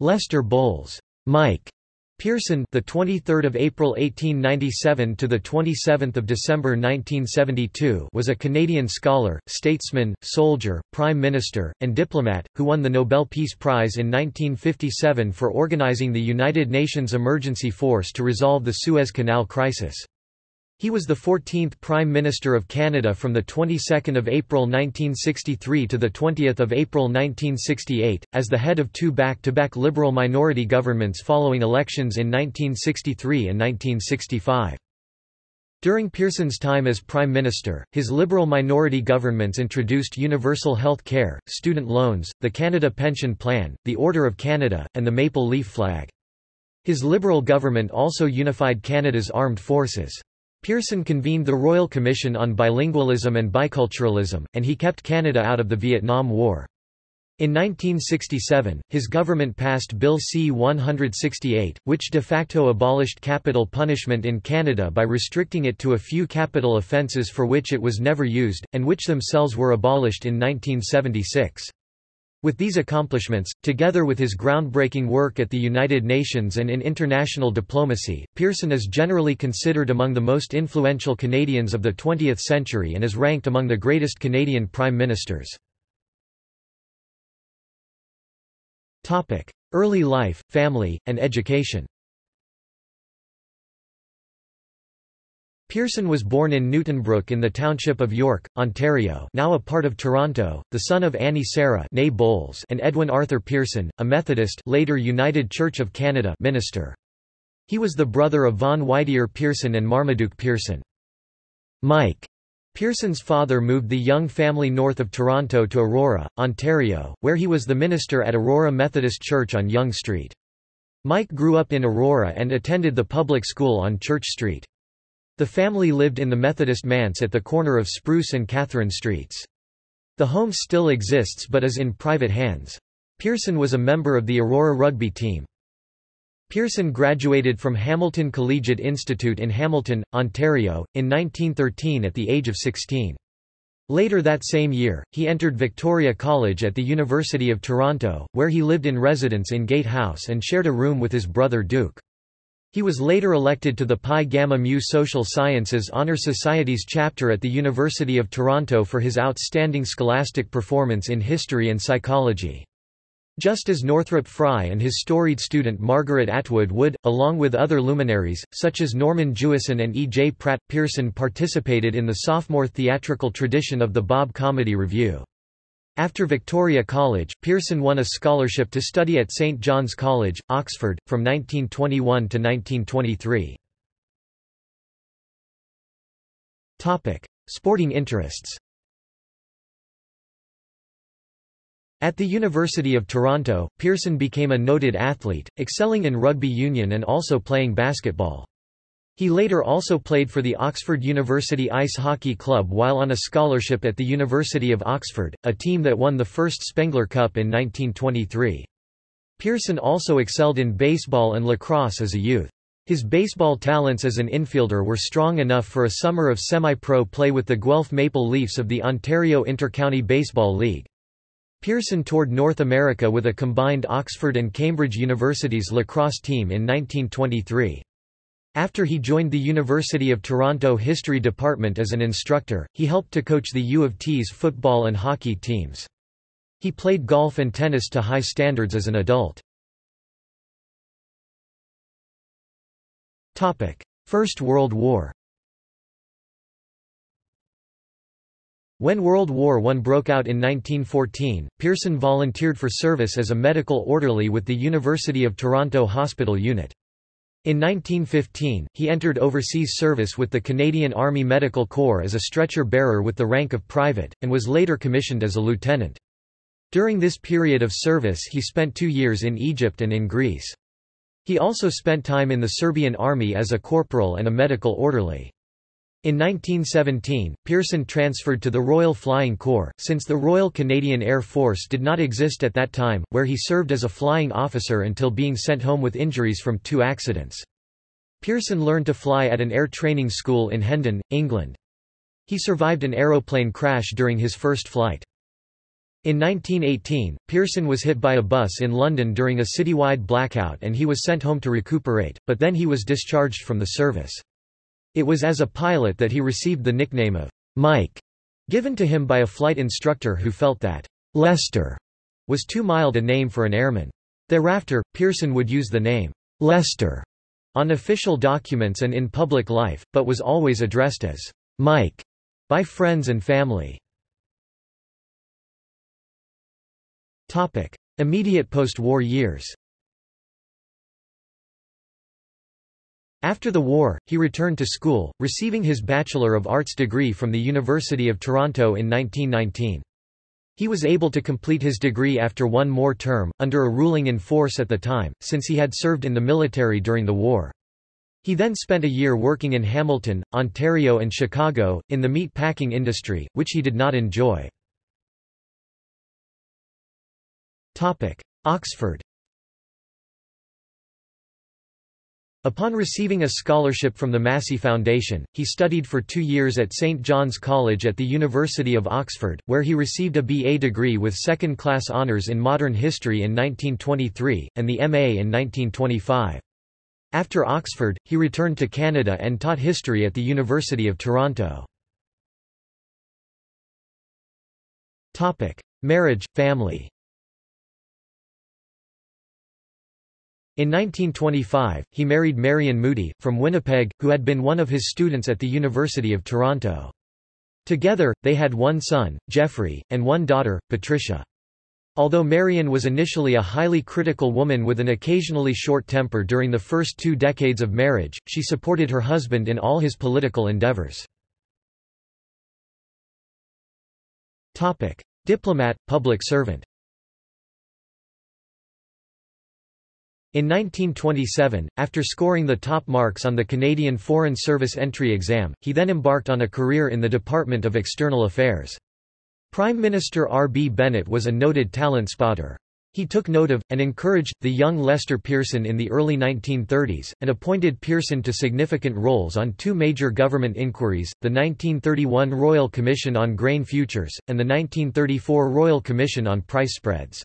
Lester Bowles, Mike Pearson, the 23rd of April 1897 to the 27th of December 1972, was a Canadian scholar, statesman, soldier, prime minister, and diplomat who won the Nobel Peace Prize in 1957 for organizing the United Nations Emergency Force to resolve the Suez Canal crisis. He was the 14th Prime Minister of Canada from the 22nd of April 1963 to the 20th of April 1968, as the head of two back-to-back -back Liberal minority governments following elections in 1963 and 1965. During Pearson's time as Prime Minister, his Liberal minority governments introduced universal health care, student loans, the Canada Pension Plan, the Order of Canada, and the Maple Leaf Flag. His Liberal government also unified Canada's armed forces. Pearson convened the Royal Commission on Bilingualism and Biculturalism, and he kept Canada out of the Vietnam War. In 1967, his government passed Bill C-168, which de facto abolished capital punishment in Canada by restricting it to a few capital offences for which it was never used, and which themselves were abolished in 1976. With these accomplishments, together with his groundbreaking work at the United Nations and in international diplomacy, Pearson is generally considered among the most influential Canadians of the 20th century and is ranked among the greatest Canadian prime ministers. Early life, family, and education Pearson was born in Newtonbrook in the township of York, Ontario now a part of Toronto, the son of Annie Sarah Bowles and Edwin Arthur Pearson, a Methodist later United Church of Canada minister. He was the brother of Vaughan Whittier Pearson and Marmaduke Pearson. Mike Pearson's father moved the young family north of Toronto to Aurora, Ontario, where he was the minister at Aurora Methodist Church on Yonge Street. Mike grew up in Aurora and attended the public school on Church Street. The family lived in the Methodist manse at the corner of Spruce and Catherine Streets. The home still exists but is in private hands. Pearson was a member of the Aurora rugby team. Pearson graduated from Hamilton Collegiate Institute in Hamilton, Ontario, in 1913 at the age of 16. Later that same year, he entered Victoria College at the University of Toronto, where he lived in residence in Gate House and shared a room with his brother Duke. He was later elected to the Pi Gamma Mu Social Sciences Honor Society's chapter at the University of Toronto for his outstanding scholastic performance in history and psychology. Just as Northrop Frye and his storied student Margaret Atwood would, along with other luminaries, such as Norman Jewison and E. J. Pratt, Pearson participated in the sophomore theatrical tradition of the Bob Comedy Revue. After Victoria College, Pearson won a scholarship to study at St John's College, Oxford, from 1921 to 1923. Sporting interests At the University of Toronto, Pearson became a noted athlete, excelling in rugby union and also playing basketball. He later also played for the Oxford University Ice Hockey Club while on a scholarship at the University of Oxford, a team that won the first Spengler Cup in 1923. Pearson also excelled in baseball and lacrosse as a youth. His baseball talents as an infielder were strong enough for a summer of semi-pro play with the Guelph Maple Leafs of the Ontario Intercounty Baseball League. Pearson toured North America with a combined Oxford and Cambridge Universities lacrosse team in 1923. After he joined the University of Toronto History Department as an instructor, he helped to coach the U of T's football and hockey teams. He played golf and tennis to high standards as an adult. First World War When World War I broke out in 1914, Pearson volunteered for service as a medical orderly with the University of Toronto Hospital Unit. In 1915, he entered overseas service with the Canadian Army Medical Corps as a stretcher bearer with the rank of private, and was later commissioned as a lieutenant. During this period of service he spent two years in Egypt and in Greece. He also spent time in the Serbian army as a corporal and a medical orderly. In 1917, Pearson transferred to the Royal Flying Corps, since the Royal Canadian Air Force did not exist at that time, where he served as a flying officer until being sent home with injuries from two accidents. Pearson learned to fly at an air training school in Hendon, England. He survived an aeroplane crash during his first flight. In 1918, Pearson was hit by a bus in London during a citywide blackout and he was sent home to recuperate, but then he was discharged from the service. It was as a pilot that he received the nickname of Mike, given to him by a flight instructor who felt that Lester was too mild a name for an airman. Thereafter, Pearson would use the name Lester on official documents and in public life, but was always addressed as Mike by friends and family. Topic: Immediate post-war years. After the war, he returned to school, receiving his Bachelor of Arts degree from the University of Toronto in 1919. He was able to complete his degree after one more term, under a ruling in force at the time, since he had served in the military during the war. He then spent a year working in Hamilton, Ontario and Chicago, in the meat packing industry, which he did not enjoy. Oxford Upon receiving a scholarship from the Massey Foundation, he studied for two years at St John's College at the University of Oxford, where he received a BA degree with second-class honours in modern history in 1923, and the MA in 1925. After Oxford, he returned to Canada and taught history at the University of Toronto. Marriage, family In 1925, he married Marion Moody, from Winnipeg, who had been one of his students at the University of Toronto. Together, they had one son, Geoffrey, and one daughter, Patricia. Although Marion was initially a highly critical woman with an occasionally short temper during the first two decades of marriage, she supported her husband in all his political endeavors. Diplomat, public servant In 1927, after scoring the top marks on the Canadian Foreign Service entry exam, he then embarked on a career in the Department of External Affairs. Prime Minister R. B. Bennett was a noted talent spotter. He took note of, and encouraged, the young Lester Pearson in the early 1930s, and appointed Pearson to significant roles on two major government inquiries, the 1931 Royal Commission on Grain Futures, and the 1934 Royal Commission on Price Spreads.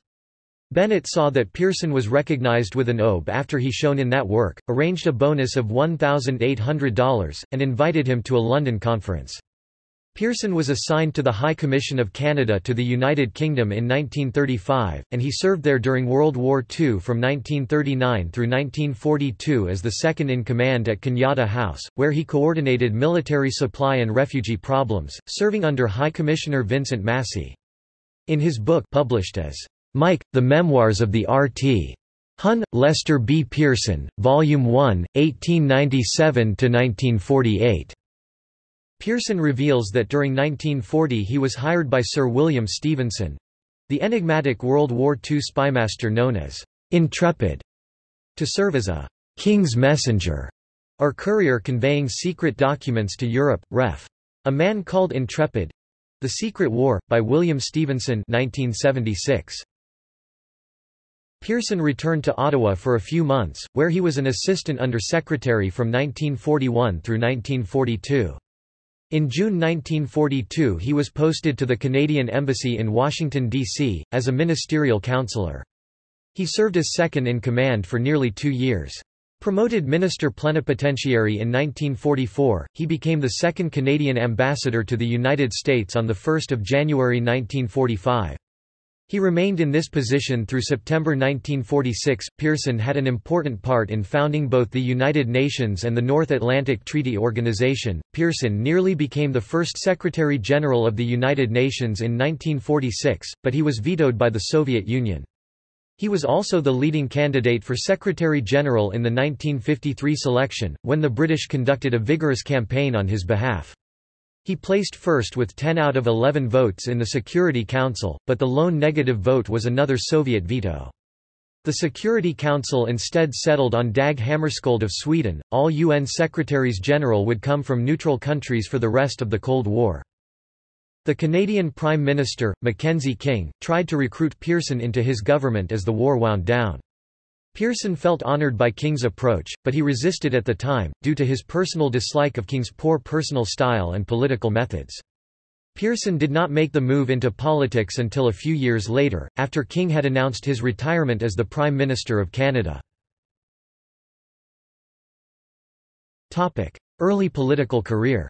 Bennett saw that Pearson was recognized with an OBE after he shone in that work, arranged a bonus of $1,800, and invited him to a London conference. Pearson was assigned to the High Commission of Canada to the United Kingdom in 1935, and he served there during World War II from 1939 through 1942 as the second-in-command at Canada House, where he coordinated military supply and refugee problems, serving under High Commissioner Vincent Massey. In his book published as Mike, The Memoirs of the R.T. Hun, Lester B. Pearson, Volume 1, 1897–1948. Pearson reveals that during 1940 he was hired by Sir William Stephenson—the enigmatic World War II spymaster known as Intrepid, to serve as a «king's messenger» or courier conveying secret documents to Europe, ref. A Man Called Intrepid The Secret War, by William Stevenson 1976. Pearson returned to Ottawa for a few months, where he was an assistant under-secretary from 1941 through 1942. In June 1942 he was posted to the Canadian Embassy in Washington, D.C., as a ministerial counselor. He served as second-in-command for nearly two years. Promoted minister plenipotentiary in 1944, he became the second Canadian ambassador to the United States on 1 January 1945. He remained in this position through September 1946. Pearson had an important part in founding both the United Nations and the North Atlantic Treaty Organization. Pearson nearly became the first Secretary General of the United Nations in 1946, but he was vetoed by the Soviet Union. He was also the leading candidate for Secretary General in the 1953 selection, when the British conducted a vigorous campaign on his behalf. He placed first with 10 out of 11 votes in the Security Council, but the lone negative vote was another Soviet veto. The Security Council instead settled on Dag Hammarskjöld of Sweden. All UN Secretaries General would come from neutral countries for the rest of the Cold War. The Canadian Prime Minister, Mackenzie King, tried to recruit Pearson into his government as the war wound down. Pearson felt honored by King's approach, but he resisted at the time, due to his personal dislike of King's poor personal style and political methods. Pearson did not make the move into politics until a few years later, after King had announced his retirement as the Prime Minister of Canada. Early political career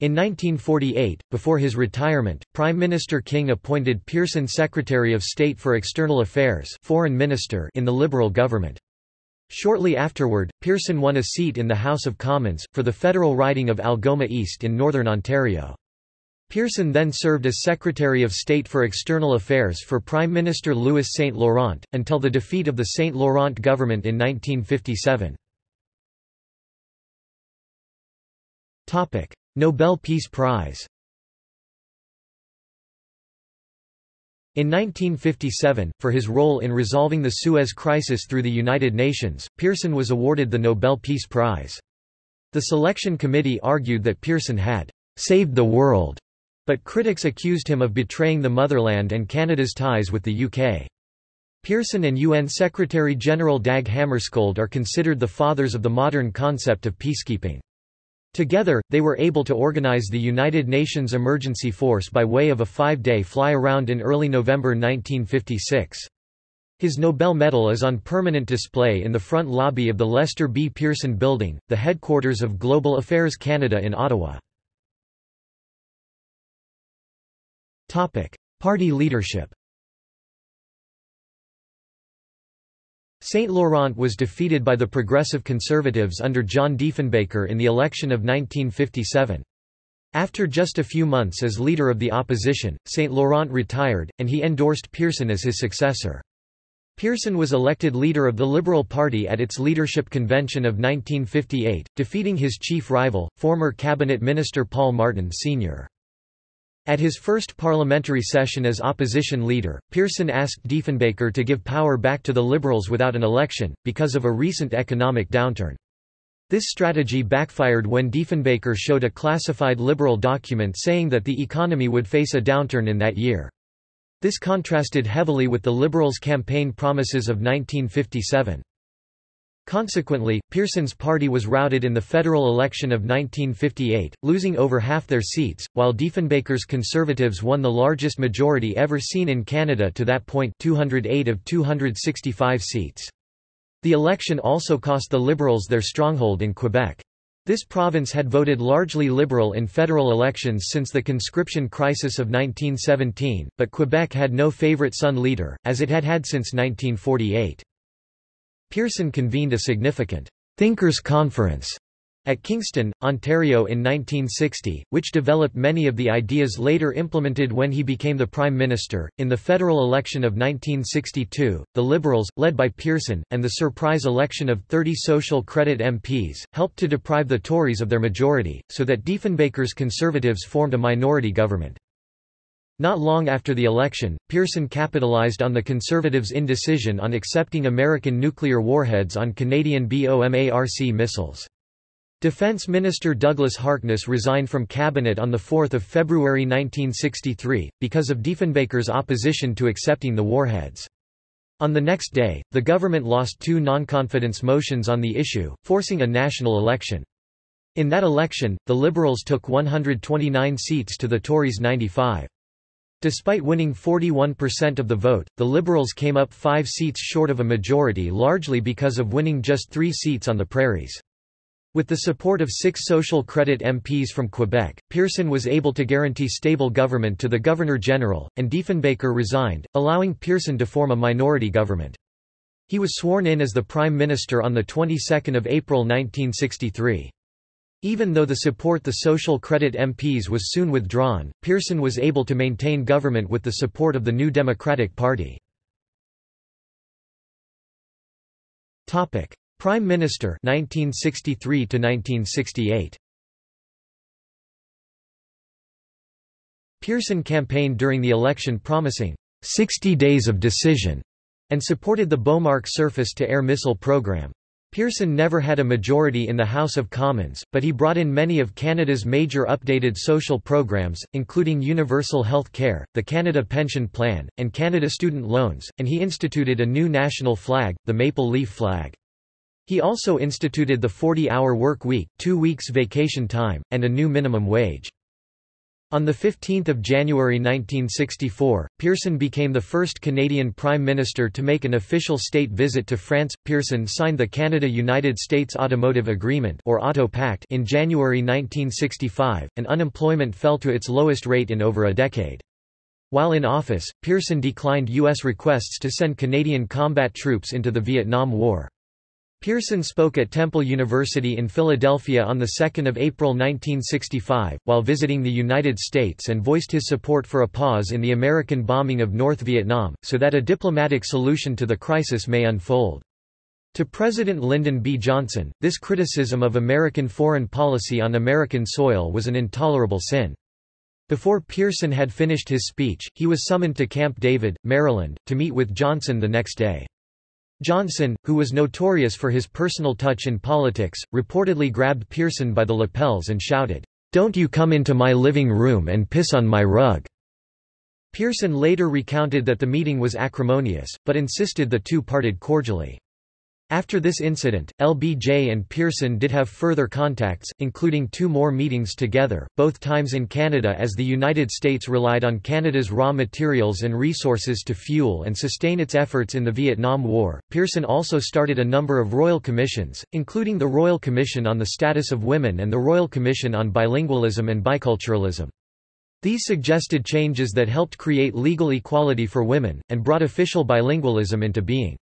In 1948, before his retirement, Prime Minister King appointed Pearson Secretary of State for External Affairs Foreign Minister in the Liberal government. Shortly afterward, Pearson won a seat in the House of Commons, for the federal riding of Algoma East in Northern Ontario. Pearson then served as Secretary of State for External Affairs for Prime Minister Louis St. Laurent, until the defeat of the St. Laurent government in 1957. Nobel Peace Prize In 1957, for his role in resolving the Suez Crisis through the United Nations, Pearson was awarded the Nobel Peace Prize. The selection committee argued that Pearson had saved the world, but critics accused him of betraying the motherland and Canada's ties with the UK. Pearson and UN Secretary-General Dag Hammarskjöld are considered the fathers of the modern concept of peacekeeping. Together, they were able to organize the United Nations Emergency Force by way of a five-day fly-around in early November 1956. His Nobel Medal is on permanent display in the front lobby of the Lester B. Pearson Building, the headquarters of Global Affairs Canada in Ottawa. Party leadership St. Laurent was defeated by the Progressive Conservatives under John Diefenbaker in the election of 1957. After just a few months as leader of the opposition, St. Laurent retired, and he endorsed Pearson as his successor. Pearson was elected leader of the Liberal Party at its leadership convention of 1958, defeating his chief rival, former cabinet minister Paul Martin Sr. At his first parliamentary session as opposition leader, Pearson asked Diefenbaker to give power back to the Liberals without an election, because of a recent economic downturn. This strategy backfired when Diefenbaker showed a classified Liberal document saying that the economy would face a downturn in that year. This contrasted heavily with the Liberals' campaign promises of 1957. Consequently, Pearson's party was routed in the federal election of 1958, losing over half their seats, while Diefenbaker's Conservatives won the largest majority ever seen in Canada to that point 208 of 265 seats. The election also cost the Liberals their stronghold in Quebec. This province had voted largely Liberal in federal elections since the conscription crisis of 1917, but Quebec had no favourite son leader, as it had had since 1948. Pearson convened a significant Thinkers' Conference at Kingston, Ontario in 1960, which developed many of the ideas later implemented when he became the Prime Minister. In the federal election of 1962, the Liberals, led by Pearson, and the surprise election of 30 Social Credit MPs, helped to deprive the Tories of their majority, so that Diefenbaker's Conservatives formed a minority government. Not long after the election, Pearson capitalized on the Conservatives' indecision on accepting American nuclear warheads on Canadian BOMARC missiles. Defense Minister Douglas Harkness resigned from cabinet on 4 February 1963, because of Diefenbaker's opposition to accepting the warheads. On the next day, the government lost two non-confidence motions on the issue, forcing a national election. In that election, the Liberals took 129 seats to the Tories' 95. Despite winning 41% of the vote, the Liberals came up five seats short of a majority largely because of winning just three seats on the prairies. With the support of six social credit MPs from Quebec, Pearson was able to guarantee stable government to the Governor-General, and Diefenbaker resigned, allowing Pearson to form a minority government. He was sworn in as the Prime Minister on the 22nd of April 1963. Even though the support the Social Credit MPs was soon withdrawn, Pearson was able to maintain government with the support of the New Democratic Party. Prime Minister 1963 to 1968 Pearson campaigned during the election promising 60 days of decision and supported the Bomarc surface-to-air missile program. Pearson never had a majority in the House of Commons, but he brought in many of Canada's major updated social programs, including universal health care, the Canada Pension Plan, and Canada Student Loans, and he instituted a new national flag, the maple leaf flag. He also instituted the 40-hour work week, two weeks vacation time, and a new minimum wage. On 15 January 1964, Pearson became the first Canadian Prime Minister to make an official state visit to France. Pearson signed the Canada-United States Automotive Agreement or Auto Pact in January 1965, and unemployment fell to its lowest rate in over a decade. While in office, Pearson declined U.S. requests to send Canadian combat troops into the Vietnam War. Pearson spoke at Temple University in Philadelphia on 2 April 1965, while visiting the United States and voiced his support for a pause in the American bombing of North Vietnam, so that a diplomatic solution to the crisis may unfold. To President Lyndon B. Johnson, this criticism of American foreign policy on American soil was an intolerable sin. Before Pearson had finished his speech, he was summoned to Camp David, Maryland, to meet with Johnson the next day. Johnson, who was notorious for his personal touch in politics, reportedly grabbed Pearson by the lapels and shouted, "'Don't you come into my living room and piss on my rug!' Pearson later recounted that the meeting was acrimonious, but insisted the two parted cordially. After this incident, LBJ and Pearson did have further contacts, including two more meetings together, both times in Canada as the United States relied on Canada's raw materials and resources to fuel and sustain its efforts in the Vietnam War. Pearson also started a number of royal commissions, including the Royal Commission on the Status of Women and the Royal Commission on Bilingualism and Biculturalism. These suggested changes that helped create legal equality for women, and brought official bilingualism into being.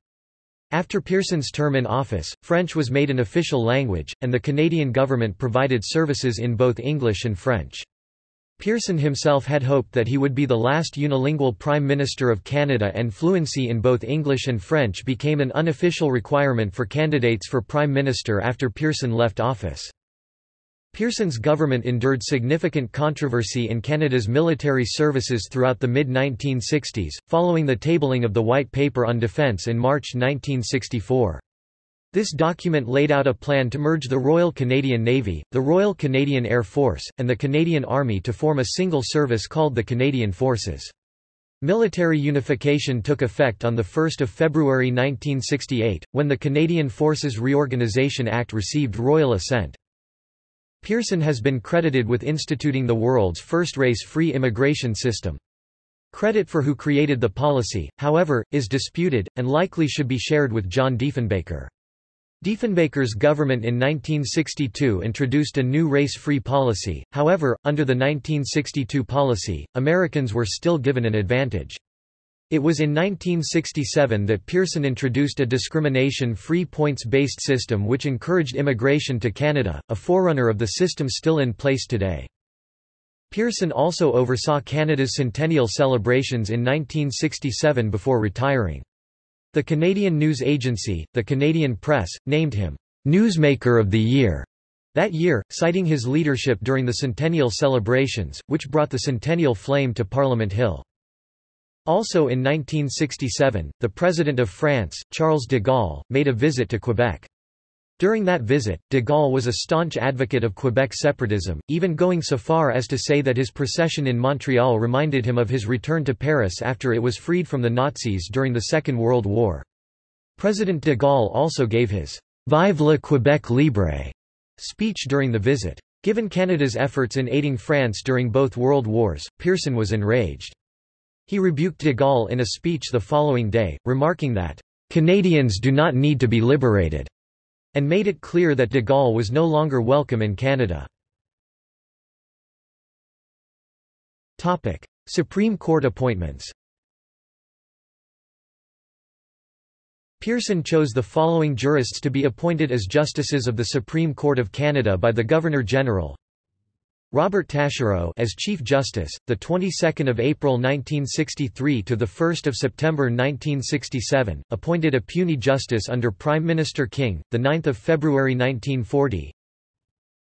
After Pearson's term in office, French was made an official language, and the Canadian government provided services in both English and French. Pearson himself had hoped that he would be the last unilingual Prime Minister of Canada and fluency in both English and French became an unofficial requirement for candidates for Prime Minister after Pearson left office. Pearson's government endured significant controversy in Canada's military services throughout the mid-1960s, following the tabling of the White Paper on Defence in March 1964. This document laid out a plan to merge the Royal Canadian Navy, the Royal Canadian Air Force, and the Canadian Army to form a single service called the Canadian Forces. Military unification took effect on 1 February 1968, when the Canadian Forces Reorganisation Act received royal assent. Pearson has been credited with instituting the world's first race-free immigration system. Credit for who created the policy, however, is disputed, and likely should be shared with John Diefenbaker. Diefenbaker's government in 1962 introduced a new race-free policy, however, under the 1962 policy, Americans were still given an advantage. It was in 1967 that Pearson introduced a discrimination-free points-based system which encouraged immigration to Canada, a forerunner of the system still in place today. Pearson also oversaw Canada's centennial celebrations in 1967 before retiring. The Canadian news agency, the Canadian Press, named him Newsmaker of the Year that year, citing his leadership during the centennial celebrations, which brought the centennial flame to Parliament Hill. Also in 1967, the President of France, Charles de Gaulle, made a visit to Quebec. During that visit, de Gaulle was a staunch advocate of Quebec separatism, even going so far as to say that his procession in Montreal reminded him of his return to Paris after it was freed from the Nazis during the Second World War. President de Gaulle also gave his Vive le Québec libre speech during the visit. Given Canada's efforts in aiding France during both world wars, Pearson was enraged. He rebuked de Gaulle in a speech the following day, remarking that, "...Canadians do not need to be liberated," and made it clear that de Gaulle was no longer welcome in Canada. Supreme Court appointments Pearson chose the following jurists to be appointed as justices of the Supreme Court of Canada by the Governor-General Robert Taschereau as Chief Justice, the 22nd of April 1963 to the 1st of September 1967, appointed a puisne justice under Prime Minister King, the 9th of February 1940.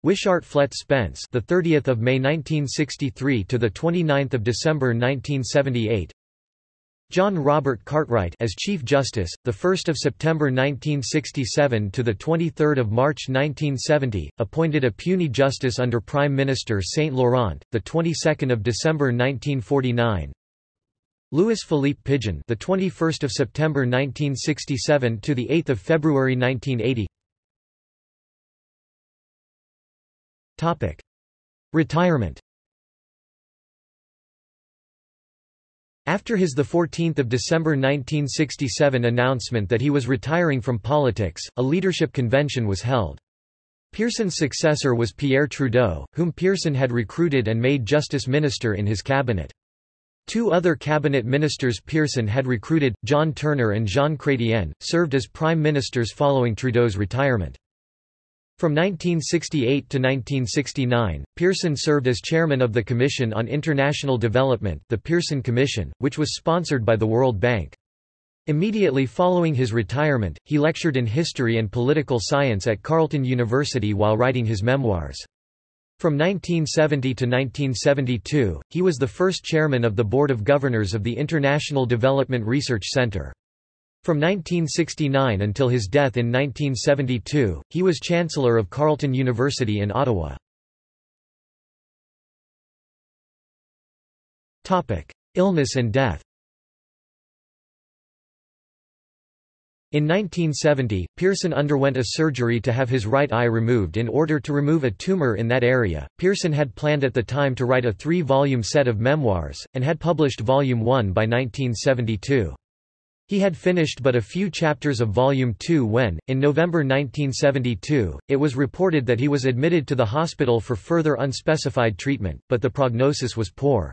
Wishart Flett Spence, the 30th of May 1963 to the 29th of December 1978. John Robert Cartwright as Chief Justice, the 1st of September 1967 to the 23rd of March 1970, appointed a puisne justice under Prime Minister Saint Laurent, the 22nd of December 1949. Louis Philippe Pigeon, the 21st of September 1967 to the 8th of February 1980. Topic: Retirement. After his 14 December 1967 announcement that he was retiring from politics, a leadership convention was held. Pearson's successor was Pierre Trudeau, whom Pearson had recruited and made justice minister in his cabinet. Two other cabinet ministers Pearson had recruited, John Turner and Jean Chrétien, served as prime ministers following Trudeau's retirement. From 1968 to 1969, Pearson served as chairman of the Commission on International Development the Pearson Commission, which was sponsored by the World Bank. Immediately following his retirement, he lectured in history and political science at Carleton University while writing his memoirs. From 1970 to 1972, he was the first chairman of the Board of Governors of the International Development Research Centre. From 1969 until his death in 1972, he was Chancellor of Carleton University in Ottawa. Illness and death In 1970, Pearson underwent a surgery to have his right eye removed in order to remove a tumor in that area. Pearson had planned at the time to write a three volume set of memoirs, and had published Volume 1 by 1972. He had finished but a few chapters of Volume 2 when, in November 1972, it was reported that he was admitted to the hospital for further unspecified treatment, but the prognosis was poor.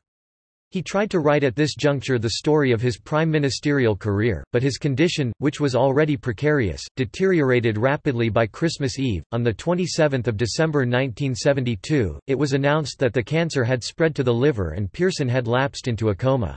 He tried to write at this juncture the story of his prime ministerial career, but his condition, which was already precarious, deteriorated rapidly by Christmas Eve. On the 27th of December 1972, it was announced that the cancer had spread to the liver and Pearson had lapsed into a coma.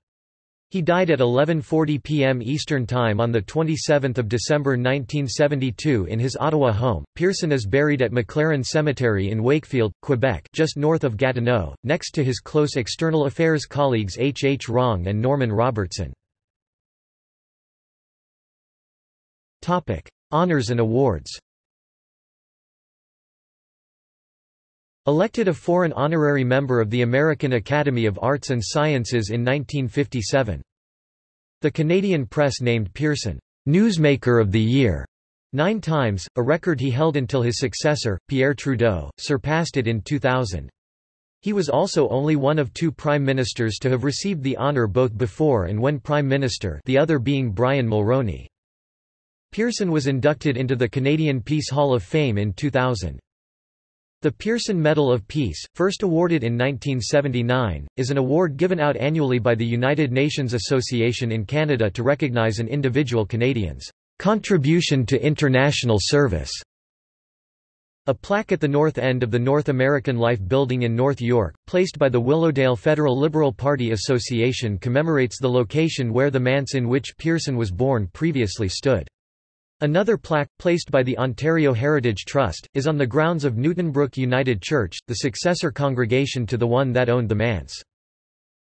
He died at 11.40 p.m. Eastern Time on 27 December 1972 in his Ottawa home. Pearson is buried at McLaren Cemetery in Wakefield, Quebec just north of Gatineau, next to his close external affairs colleagues H. H. Wrong and Norman Robertson. Topic: Honours and awards Elected a foreign honorary member of the American Academy of Arts and Sciences in 1957. The Canadian press named Pearson, "'Newsmaker of the Year' nine times, a record he held until his successor, Pierre Trudeau, surpassed it in 2000. He was also only one of two prime ministers to have received the honour both before and when prime minister the other being Brian Mulroney. Pearson was inducted into the Canadian Peace Hall of Fame in 2000. The Pearson Medal of Peace, first awarded in 1979, is an award given out annually by the United Nations Association in Canada to recognize an individual Canadian's contribution to international service. A plaque at the north end of the North American Life Building in North York, placed by the Willowdale Federal Liberal Party Association commemorates the location where the manse in which Pearson was born previously stood. Another plaque, placed by the Ontario Heritage Trust, is on the grounds of Newtonbrook United Church, the successor congregation to the one that owned the manse.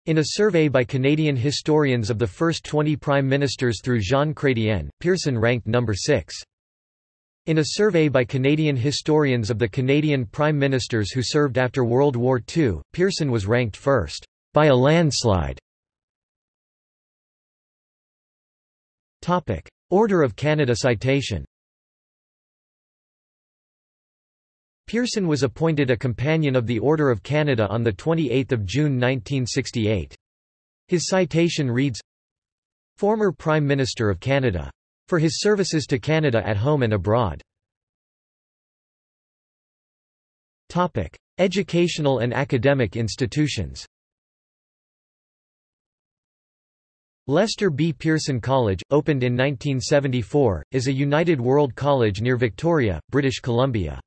In a survey by Canadian historians of the first 20 prime ministers through Jean Chrétien, Pearson ranked number 6. In a survey by Canadian historians of the Canadian prime ministers who served after World War II, Pearson was ranked first, by a landslide. Topic. Order of Canada citation Pearson was appointed a Companion of the Order of Canada on 28 June 1968. His citation reads, Former Prime Minister of Canada. For his services to Canada at home and abroad. Topic. Educational and academic institutions Lester B. Pearson College, opened in 1974, is a United World College near Victoria, British Columbia.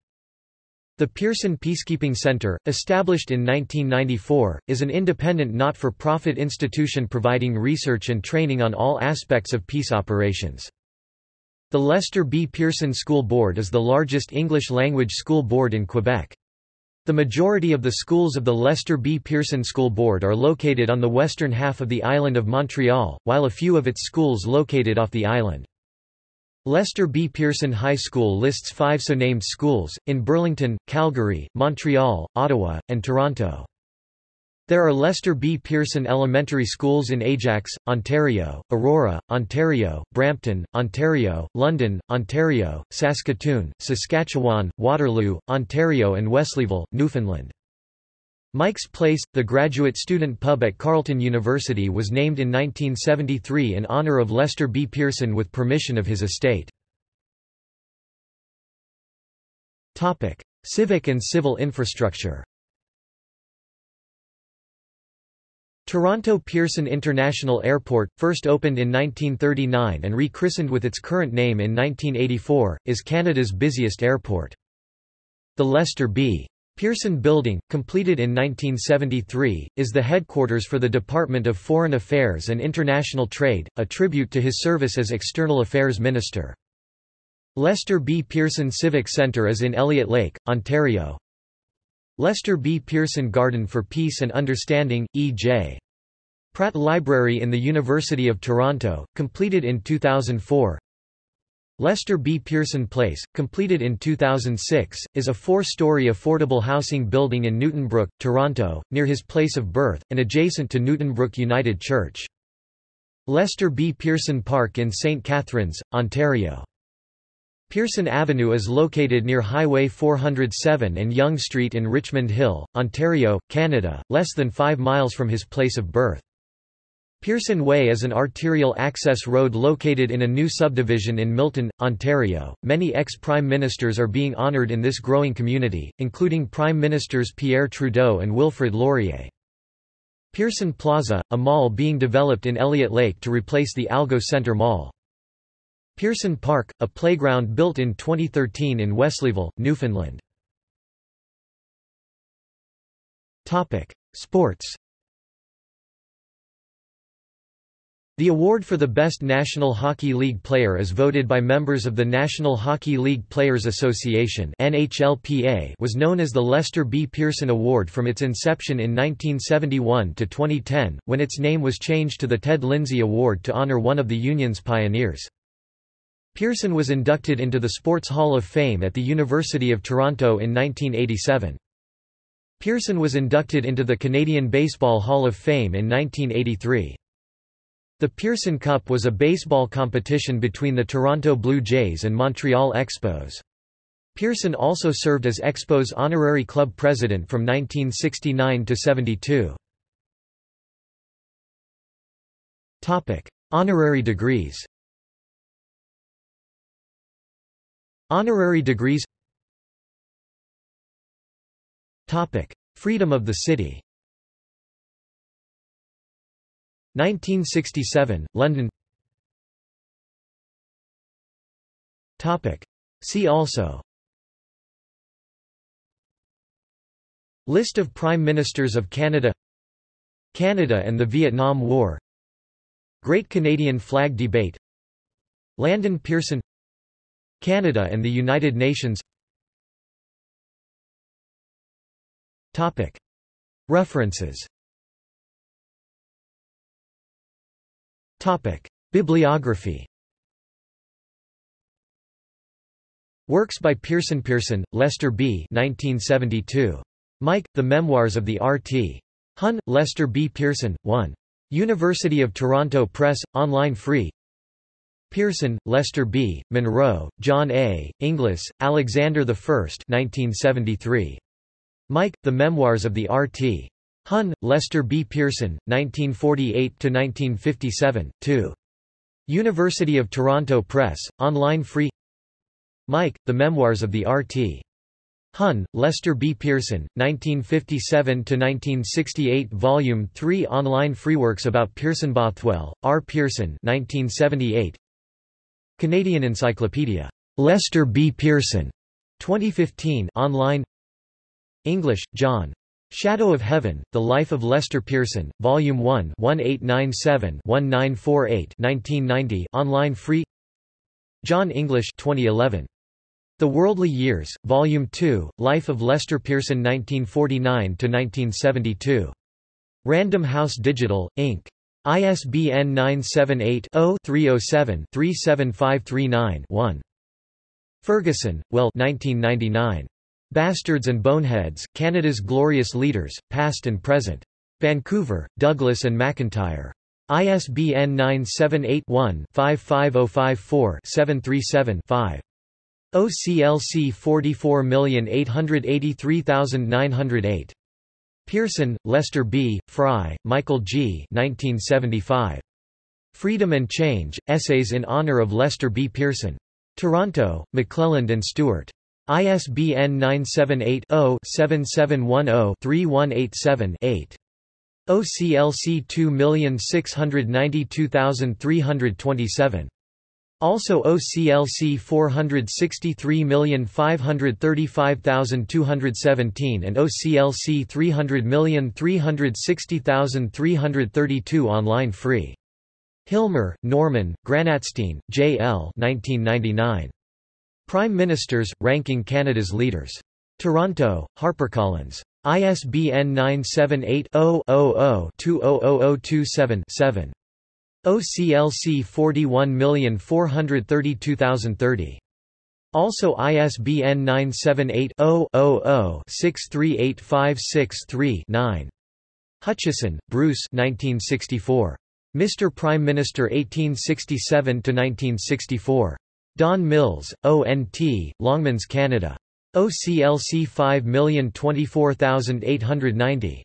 The Pearson Peacekeeping Centre, established in 1994, is an independent not-for-profit institution providing research and training on all aspects of peace operations. The Lester B. Pearson School Board is the largest English-language school board in Quebec. The majority of the schools of the Lester B. Pearson School Board are located on the western half of the island of Montreal, while a few of its schools located off the island. Lester B. Pearson High School lists five so-named schools, in Burlington, Calgary, Montreal, Ottawa, and Toronto. There are Lester B. Pearson Elementary Schools in Ajax, Ontario, Aurora, Ontario, Brampton, Ontario, London, Ontario, Saskatoon, Saskatchewan, Waterloo, Ontario and Wesleyville, Newfoundland. Mike's Place, the graduate student pub at Carleton University was named in 1973 in honor of Lester B. Pearson with permission of his estate. Civic and civil infrastructure Toronto Pearson International Airport, first opened in 1939 and rechristened with its current name in 1984, is Canada's busiest airport. The Lester B. Pearson Building, completed in 1973, is the headquarters for the Department of Foreign Affairs and International Trade, a tribute to his service as External Affairs Minister. Lester B. Pearson Civic Centre is in Elliot Lake, Ontario. Lester B. Pearson Garden for Peace and Understanding, E.J. Pratt Library in the University of Toronto, completed in 2004. Lester B. Pearson Place, completed in 2006, is a four-story affordable housing building in Newtonbrook, Toronto, near his place of birth, and adjacent to Newtonbrook United Church. Lester B. Pearson Park in St. Catharines, Ontario. Pearson Avenue is located near Highway 407 and Yonge Street in Richmond Hill, Ontario, Canada, less than five miles from his place of birth. Pearson Way is an arterial access road located in a new subdivision in Milton, Ontario. Many ex-prime ministers are being honoured in this growing community, including Prime Ministers Pierre Trudeau and Wilfrid Laurier. Pearson Plaza, a mall being developed in Elliot Lake to replace the Algo Centre Mall. Pearson Park, a playground built in 2013 in Wesleyville, Newfoundland. Topic: Sports The award for the Best National Hockey League Player is voted by members of the National Hockey League Players Association (NHLPA) was known as the Lester B. Pearson Award from its inception in 1971 to 2010, when its name was changed to the Ted Lindsay Award to honor one of the union's pioneers. Pearson was inducted into the Sports Hall of Fame at the University of Toronto in 1987. Pearson was inducted into the Canadian Baseball Hall of Fame in 1983. The Pearson Cup was a baseball competition between the Toronto Blue Jays and Montreal Expos. Pearson also served as Expos honorary club president from 1969 to 72. Honorary degrees Honorary degrees. Topic. Freedom of the city. 1967, London. Topic. See also. List of Prime Ministers of Canada. Canada and the Vietnam War. Great Canadian Flag Debate. Landon Pearson Canada and the United Nations References Bibliography Works by Pearson Pearson, Lester B. 1972. Mike, The Memoirs of the R.T. Hun, Lester B. Pearson, 1. University of Toronto Press, online free Pearson, Lester B., Munro, John A., Inglis, Alexander I 1973. Mike, The Memoirs of the R.T. Hun, Lester B. Pearson, 1948–1957, 2. University of Toronto Press, online free Mike, The Memoirs of the R.T. Hun, Lester B. Pearson, 1957–1968 Volume 3 Online freeworks about Pearson Bothwell, R. Pearson 1978. Canadian Encyclopedia. Lester B. Pearson. 2015 online English, John. Shadow of Heaven, The Life of Lester Pearson, Volume 1 1897-1948 1990 online free John English 2011. The Worldly Years, Volume 2, Life of Lester Pearson 1949–1972. Random House Digital, Inc. ISBN 978-0-307-37539-1. Ferguson, Will 1999. Bastards and Boneheads, Canada's Glorious Leaders, Past and Present. Vancouver, Douglas and McIntyre. ISBN 978-1-55054-737-5. OCLC 44883908. Pearson, Lester B., Fry, Michael G. 1975. Freedom and Change, Essays in Honor of Lester B. Pearson. Toronto, McClelland and Stewart. ISBN 978 0 7710 3187 8. OCLC 2692327. Also OCLC 463535217 and OCLC 300360332 online free. Hillmer, Norman, Granatstein, J. L. 1999. Prime Ministers, Ranking Canada's Leaders. Toronto, HarperCollins. ISBN 978-0-00-200027-7. OCLC 41432030. Also ISBN 978-0-00-638563-9. Hutchison, Bruce 1964. Mr. Prime Minister 1867–1964. Don Mills, O.N.T., Longmans Canada. OCLC 5024890.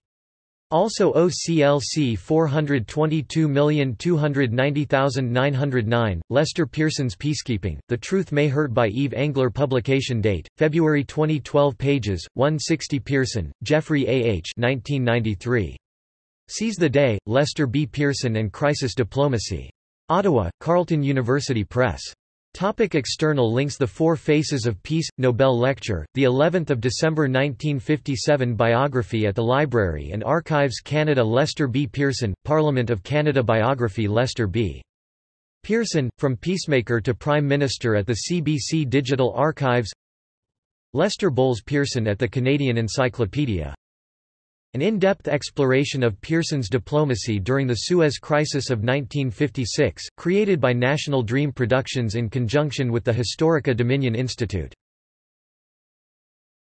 Also OCLC 422290909, Lester Pearson's Peacekeeping, The Truth May Hurt by Yves Engler Publication date, February 2012 pages, 160 Pearson, Geoffrey A. H. 1993. Seize the Day, Lester B. Pearson and Crisis Diplomacy. Ottawa, Carleton University Press. Topic external links The Four Faces of Peace Nobel Lecture the 11th of December 1957 biography at the Library and Archives Canada Lester B. Pearson Parliament of Canada biography Lester B. Pearson from peacemaker to prime minister at the CBC Digital Archives Lester Bowles Pearson at the Canadian Encyclopedia an in-depth exploration of Pearson's diplomacy during the Suez Crisis of 1956, created by National Dream Productions in conjunction with the Historica Dominion Institute.